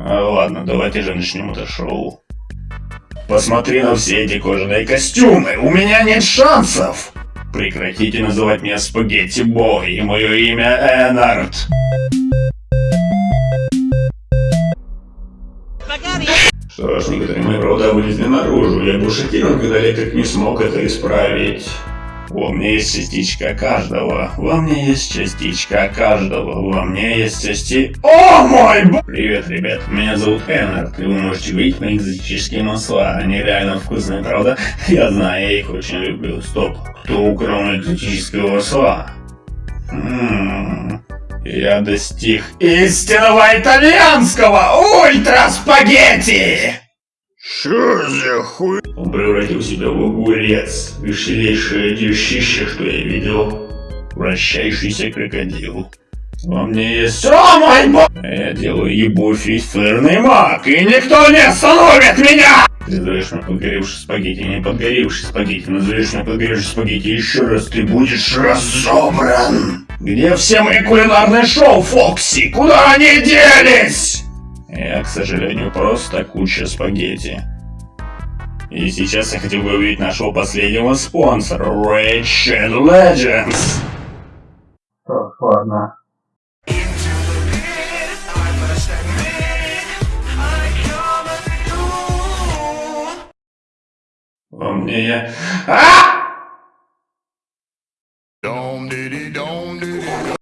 А, ладно, давайте же начнем это шоу. Посмотри на все эти кожаные костюмы, у меня нет шансов! Прекратите называть меня Спагетти Бой, и мое имя Энард. Что ж, некоторые мои провода вылезли наружу, я был шокирован, когда электрик не смог это исправить. Во мне есть частичка каждого. Во мне есть частичка каждого. Во мне есть части... О мой б... Привет, ребят. Меня зовут Эннард, и вы можете видеть мои экзотические масла. Они реально вкусные, правда? Я знаю, я их очень люблю. Стоп. Кто украл мои экзотические масла? Ммм... Я достиг истинного итальянского ультра-спагетти! Что за хуй? Он превратил себя в огурец, веселейшее дещище, что я видел. Вращающийся крокодил. Во мне есть... О мой бог! Я делаю ебу фейсферный маг, и никто не остановит меня! Ты назовешь меня подгоревший спагетти, не подгоревший спагетти, назовешь меня подгоревший спагетти еще раз, ты будешь разобран! Где все мои кулинарные шоу, Фокси? Куда они делись? Я, к сожалению, просто куча спагетти. И сейчас я хотел бы увидеть нашего последнего спонсора, Ratchet Legends. Так. Во мне я... А!